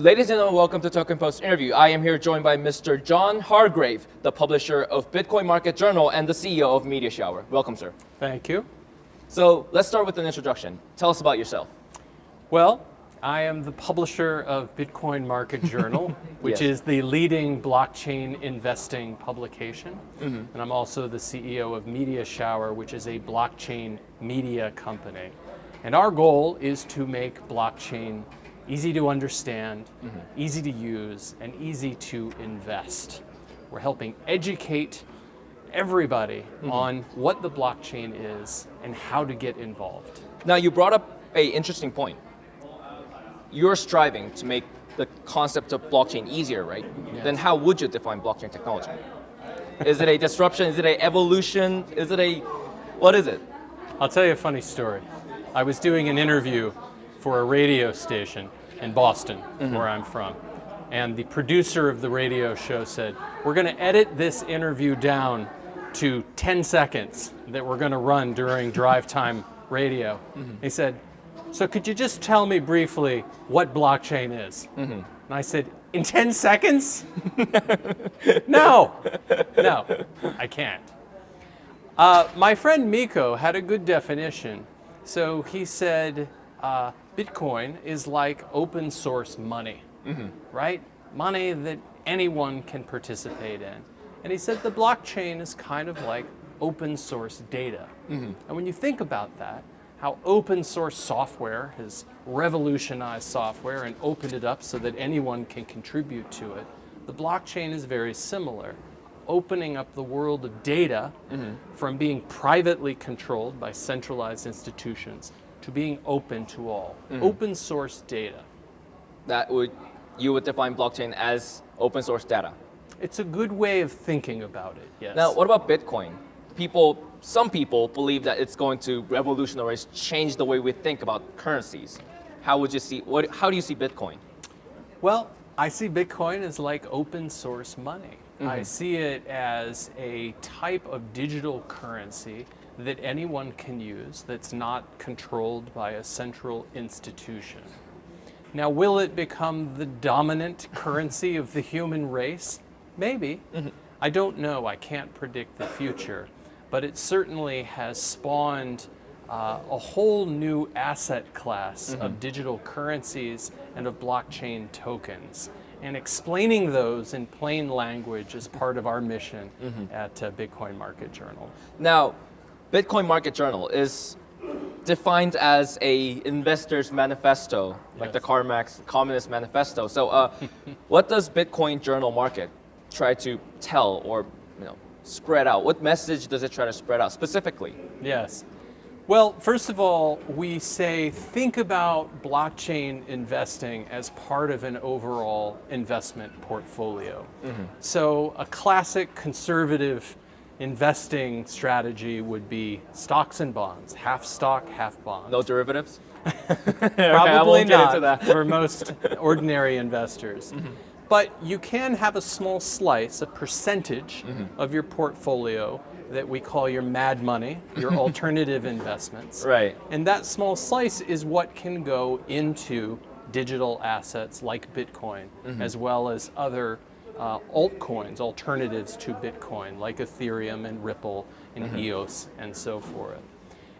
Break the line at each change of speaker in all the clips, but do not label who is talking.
Ladies and gentlemen, welcome to Token Post interview. I am here joined by Mr. John Hargrave, the publisher of Bitcoin Market Journal and the CEO of Media Shower. Welcome, sir.
Thank you.
So let's start with an introduction. Tell us about yourself.
Well, I am the publisher of Bitcoin Market Journal, which
Yes.
is the leading blockchain investing publication.
Mm-hmm.
And I'm also the CEO of Media Shower, which is a blockchain media company. And our goal is to make blockchain easy to understand,
Mm-hmm.
easy to use, and easy to invest. We're helping educate everybody
Mm-hmm.
on what the blockchain is and how to get involved.
Now, you brought up a interesting point. You're striving to make the concept of blockchain easier, right?
Yes.
Then how would you define blockchain technology? Is it a disruption? Is it a evolution? Is it a, what is it?
I'll tell you a funny story. I was doing an interview for a radio station in Boston, where I'm from. And the producer of the radio show said, We're going to edit this interview down to 10 seconds that we're going to run during drive time radio. He said, So could you just tell me briefly what blockchain is? And I said, In 10 seconds? no, no, I can't. Uh, my friend Miko had a good definition. So he said, uh, Bitcoin is like open source money, mm-hmm. right? Money that anyone can participate in. And he said the blockchain is kind of like open source data. Mm-hmm. And when you think about that, how open source software has revolutionized software and opened it up so that anyone can contribute to it, the blockchain is very similar opening up the world of data mm-hmm. from being privately controlled by centralized institutions to being open to all. Mm-hmm. Open source data.
That would, you would define blockchain as open source data.
It's a good way of thinking about it, yes.
Now, what about Bitcoin? People, some people believe that it's going to revolutionize, change the way we think about currencies. How would you see, what, how do you see Bitcoin?
Well, I see Bitcoin as like open source money. I mm-hmm. see it as a type of digital currency that anyone can use that's not controlled by a central institution. Now, will it become the dominant currency of the human race? Maybe. I don't know. I can't predict the future. But it certainly has spawned uh, a whole new asset class of digital currencies and of blockchain tokens. And explaining those in plain language is part of our mission at uh, Bitcoin Market Journal.
Now, Bitcoin Market Journal is defined as a investor's manifesto, like the
Yes.
Marx Communist Manifesto. So, uh, what does Bitcoin Journal Market try to tell or you know spread out? What message does it try to spread out specifically?
Yes. Well, first of all, we say think about blockchain investing as part of an overall investment portfolio. So, a classic conservative investing strategy would be stocks and bonds, half stock, half bond.
No derivatives.
Probably
get
not for most ordinary investors. Mm-hmm. But you can have a small slice, a percentage mm-hmm. of your portfolio that we call your mad money, your alternative investments.
Right.
And that small slice is what can go into digital assets like Bitcoin, mm-hmm. as well as other uh, altcoins, alternatives to Bitcoin, like Ethereum and Ripple and EOS and so forth.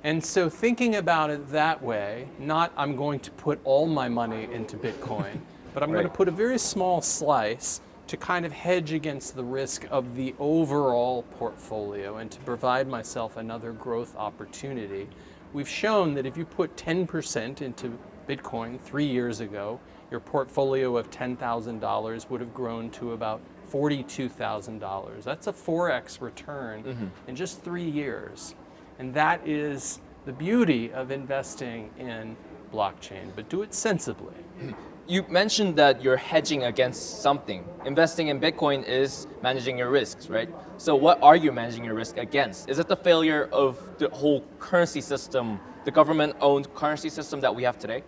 And so thinking about it that way, not I'm going to put all my money into Bitcoin, but I'm going to put a very small slice to kind of hedge against the risk of the overall portfolio and to provide myself another growth opportunity. We've shown that if you put 10% into Bitcoin three years ago, your portfolio of $10,000 would have grown to about $42,000. That's a 4x return mm-hmm. in just three years. And that is the beauty of investing in blockchain, but do it sensibly.
You mentioned that you're hedging against something. Investing in Bitcoin is managing your risks, right? So what are you managing your risk against? Is it the failure of the whole currency system, the government-owned currency system that we have today?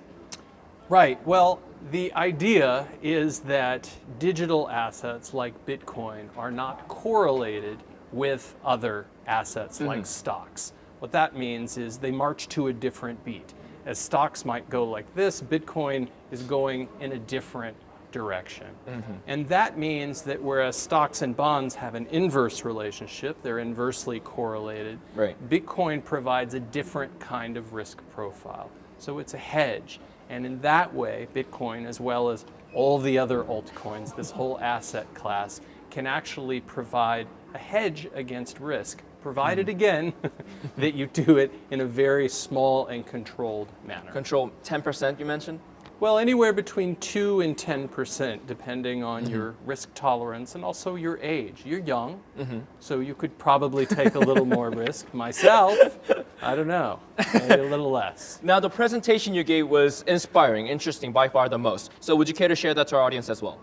Right. Well, the idea is that digital assets like Bitcoin are not correlated with other assets like mm-hmm. stocks. What that means is they march to a different beat. As stocks might go like this, Bitcoin is going in a different direction. Mm-hmm. And that means that whereas stocks and bonds have an inverse relationship, they're inversely correlated,
Right.
Bitcoin provides a different kind of risk profile. So it's a hedge. And in that way, Bitcoin, as well as all the other altcoins, this whole asset class, can actually provide a hedge against risk, provided hmm. again that you do it in a very small and controlled manner.
Control 10% you mentioned?
Well, anywhere between 2 and 10%, depending on mm-hmm. your risk tolerance and also your age. You're young, mm-hmm. so you could probably take a little more risk. Myself, I don't know, maybe a little less.
Now, the presentation you gave was inspiring, interesting, by far the most. So, would you care to share that to our audience as well?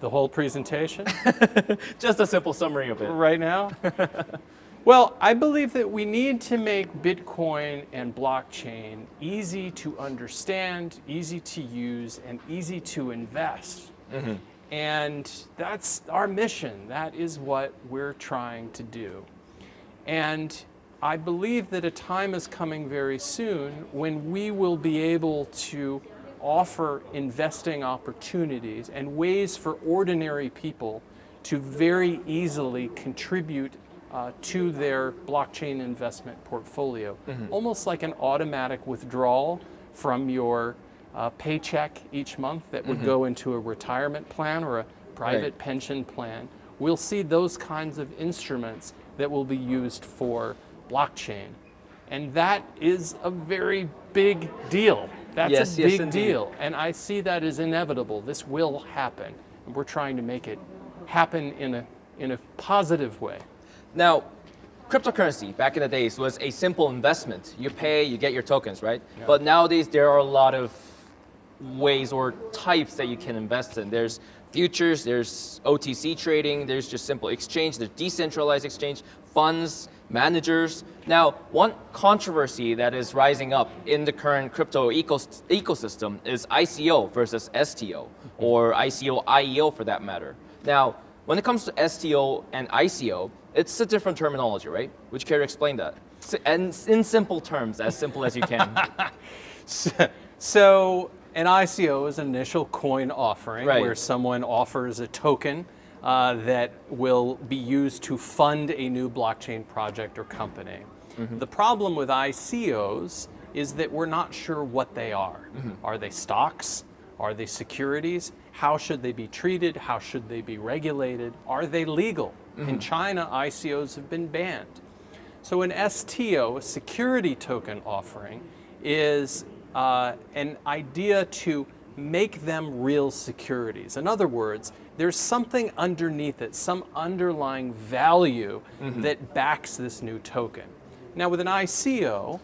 The whole presentation
Just a simple summary of it.
right now? Well, I believe that we need to make Bitcoin and blockchain easy to understand, easy to use, and easy to invest. Mm-hmm. And that's our mission. That is what we're trying to do. And I believe that a time is coming very soon when we will be able to offer investing opportunities and ways for ordinary people to very easily contribute uh, to their blockchain investment portfolio, almost like an automatic withdrawal from your uh, paycheck each month that would go into a retirement plan or a private pension plan. We'll see those kinds of instruments that will be used for blockchain. And that is a very big deal. That's
Yes,
a
yes,
big
indeed.
deal. And I see that as inevitable. This will happen. And we're trying to make it happen in a, in a positive way.
Now, cryptocurrency back in the days was a simple investment. You pay, you get your tokens, right? But nowadays there are a lot of ways or types that you can invest in. There's futures, there's OTC trading, there's just simple exchange, there's decentralized exchange, funds, managers. Now, one controversy that is rising up in the current crypto ecos- ecosystem is ICO versus STO, mm-hmm. or ICO IEO for that matter. Now, when it comes to STO and ICO, it's a different terminology, right? Would you care to explain that? And in simple terms, as simple as you can.
So an ICO is an initial coin offering
Right.
where someone offers a token uh, that will be used to fund a new blockchain project or company. The problem with ICOs is that we're not sure what they are. Are they stocks? Are they securities? How should they be treated? How should they be regulated? Are they legal? In mm-hmm. China, ICOs have been banned. So an STO, a security token offering, is uh, an idea to make them real securities. In other words, there's something underneath it, some underlying value mm-hmm. that backs this new token. Now with an ICO,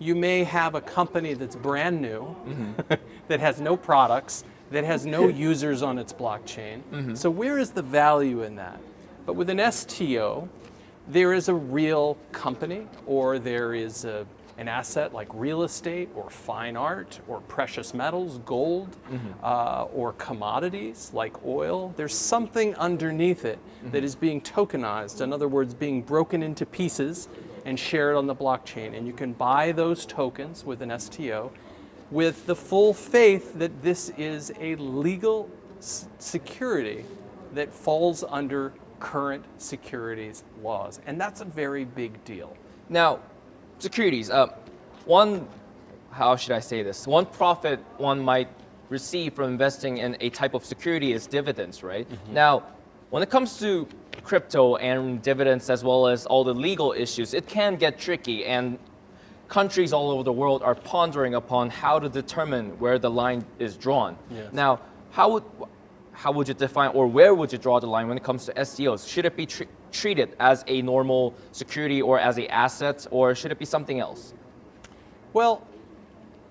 you may have a company that's brand new, mm-hmm. that has no products, that has no users on its blockchain. So where is the value in that? But with an STO, there is a real company or there is a, an asset like real estate or fine art or precious metals, gold, uh, or commodities like oil. There's something underneath it that is being tokenized, in other words, being broken into pieces and shared on the blockchain. And you can buy those tokens with an STO with the full faith that this is a legal s- security that falls under current securities laws. And that's a very big deal.
Now, securities. Uh, one, how should I say this? One profit one might receive from investing in a type of security is dividends, right? Now, when it comes to crypto and dividends as well as all the legal issues, it can get tricky and countries all over the world are pondering upon how to determine where the line is drawn.
Yes.
Now, how would how would you define or where would you draw the line when it comes to STOs? Should it be tre- treated as a normal security or as an asset or should it be something else?
Well,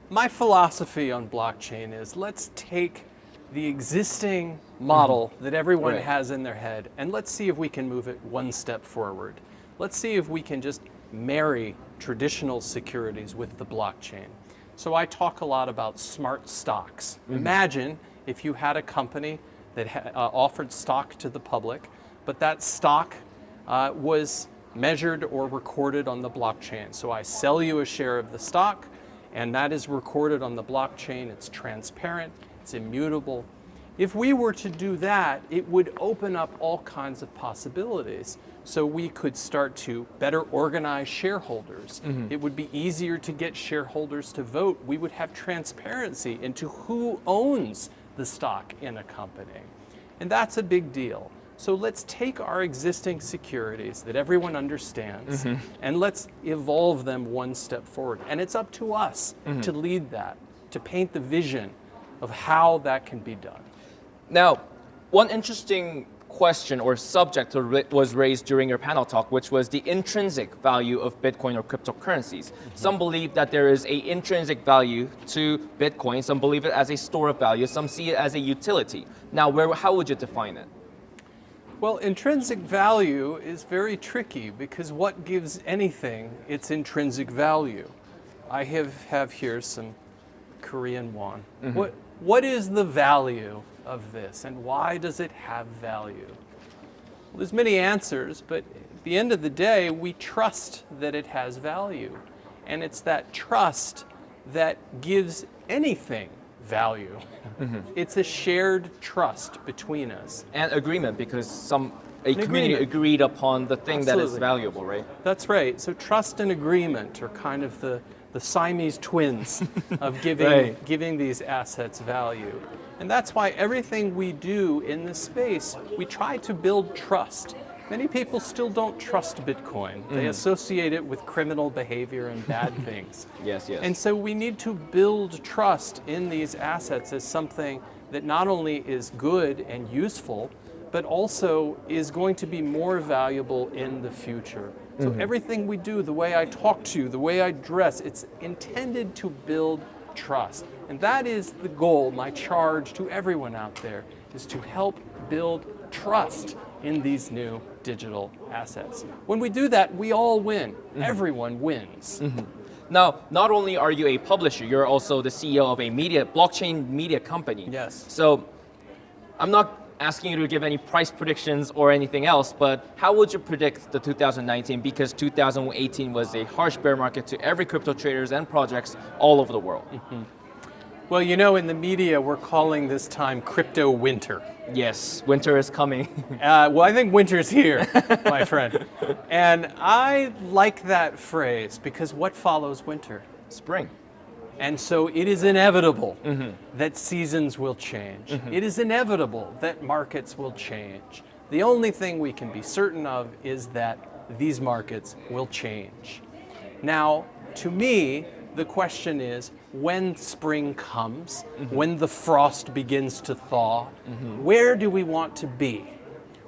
my philosophy on blockchain is let's take the existing mm-hmm. model that everyone
Right.
has in their head and let's see if we can move it one step forward. Let's see if we can just marry traditional securities with the blockchain. So I talk a lot about smart stocks. Mm-hmm. Imagine if you had a company that ha- uh, offered stock to the public, but that stock uh, was measured or recorded on the blockchain. So I sell you a share of the stock, and that is recorded on the blockchain. It's transparent, it's immutable, If we were to do that, it would open up all kinds of possibilities. So we could start to better organize shareholders. It would be easier to get shareholders to vote. We would have transparency into who owns the stock in a company. And that's a big deal. So let's take our existing securities that everyone understands mm-hmm. and let's evolve them one step forward. And it's up to us mm-hmm. to lead that, to paint the vision of how that can be done.
Now, one interesting question or subject was raised during your panel talk, which was the intrinsic value of Bitcoin or cryptocurrencies. Mm -hmm. Some believe that there is a intrinsic value to Bitcoin. Some believe it as a store of value. Some see it as a utility. Now, where, how would you define it?
Well, intrinsic value is very tricky because what gives anything its intrinsic value? I have, have here some Korean won. Mm -hmm. What, what is the value of this and why does it have value? Well, there's many answers, but at the end of the day, we trust that it has value. And it's that trust that gives anything value. Mm -hmm. It's a shared trust between us.
And agreement because some a community agreement. agreed upon the thing Absolutely. that is valuable, right?
That's right. So trust and agreement are kind of the, the Siamese twins of giving, right. giving these assets value. And that's why everything we do in this space, we try to build trust. Many people still don't trust Bitcoin. They mm. associate it with criminal behavior and bad things.
Yes, yes.
And so we need to build trust in these assets as something that not only is good and useful, but also is going to be more valuable in the future. So mm -hmm. everything we do, the way I talk to you, the way I dress, it's intended to build trust. And that is the goal, my charge to everyone out there, is to help build trust in these new digital assets. When we do that, we all win. Mm -hmm. Everyone wins. Mm -hmm.
Now, not only are you a publisher, you're also the CEO of a media blockchain media company.
Yes.
So I'm not asking you to give any price predictions or anything else, but how would you predict the 2019? Because 2018 was a harsh bear market to every crypto traders and projects all over the world. Mm -hmm.
Well, you know, in the media, we're calling this time crypto winter.
Yes, winter is coming.
uh, well, I think winter's here, my friend. And I like that phrase because what follows winter?
Spring.
And so it is inevitable mm -hmm. that seasons will change. Mm -hmm. It is inevitable that markets will change. The only thing we can be certain of is that these markets will change. Now, to me, the question is when spring comes, mm -hmm. when the frost begins to thaw, mm-hmm. where do we want to be?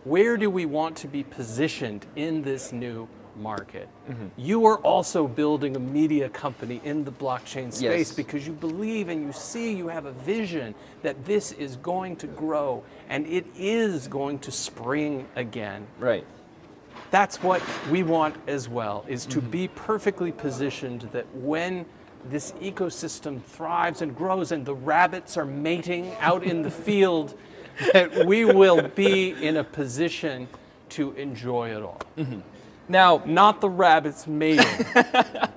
Where do we want to be positioned in this new market. Mm -hmm. You are also building a media company in the blockchain space yes. because you believe and you see you have a vision that this is going to grow and it is going to spring again.
Right.
That's what we want as well, is to mm -hmm. be perfectly positioned that when this ecosystem thrives and grows and the rabbits are mating out in the field, that we will be in a position to enjoy it all. Mm -hmm. Now, not the rabbits mating. right,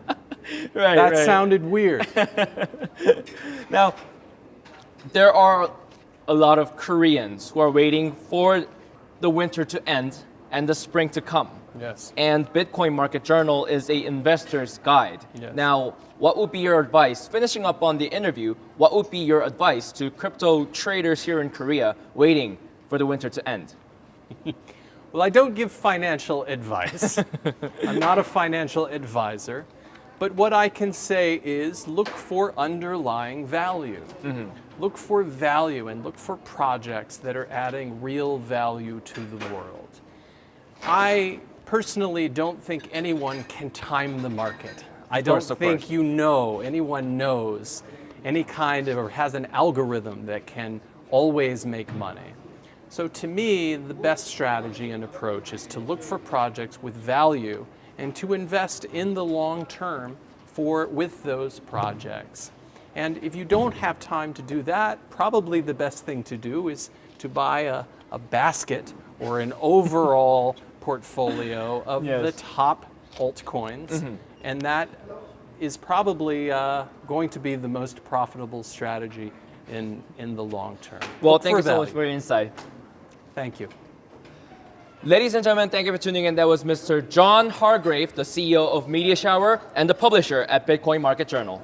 that right. sounded weird.
now, there are a lot of Koreans who are waiting for the winter to end and the spring to come.
Yes.
And Bitcoin Market Journal is a investor's guide. Yes. Now, what would be your advice, finishing up on the interview, what would be your advice to crypto traders here in Korea waiting for the winter to end?
Well, I don't give financial advice. I'm not a financial advisor. But what I can say is look for underlying value. Mm -hmm. Look for value and look for projects that are adding real value to the world. I personally don't think anyone can time the market. I don't course, think you know, anyone knows any kind of, or has an algorithm that can always make money. So to me, the best strategy and approach is to look for projects with value and to invest in the long term for with those projects. And if you don't have time to do that, probably the best thing to do is to buy a, a basket or an overall portfolio of yes. the top altcoins. Mm -hmm. And that is probably uh, going to be the most profitable strategy in, in the long term.
Well,
Look
thank
for
you so much for your insight.
Thank you.
Ladies and gentlemen, thank you for tuning in. That was Mr. John Hargrave, the CEO of Media Shower and the publisher at Bitcoin Market Journal.